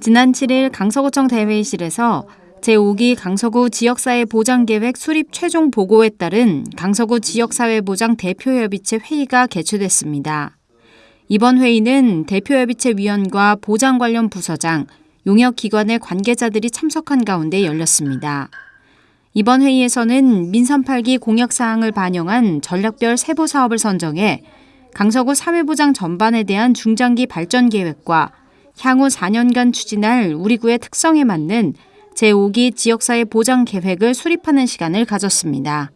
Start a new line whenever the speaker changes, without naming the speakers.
지난 7일 강서구청 대회의실에서 제5기 강서구 지역사회 보장계획 수립 최종 보고에 따른 강서구 지역사회보장 대표협의체 회의가 개최됐습니다. 이번 회의는 대표협의체 위원과 보장 관련 부서장, 용역기관의 관계자들이 참석한 가운데 열렸습니다. 이번 회의에서는 민선 8기 공약사항을 반영한 전략별 세부 사업을 선정해 강서구 사회보장 전반에 대한 중장기 발전 계획과 향후 4년간 추진할 우리 구의 특성에 맞는 제5기 지역사회 보장 계획을 수립하는 시간을 가졌습니다.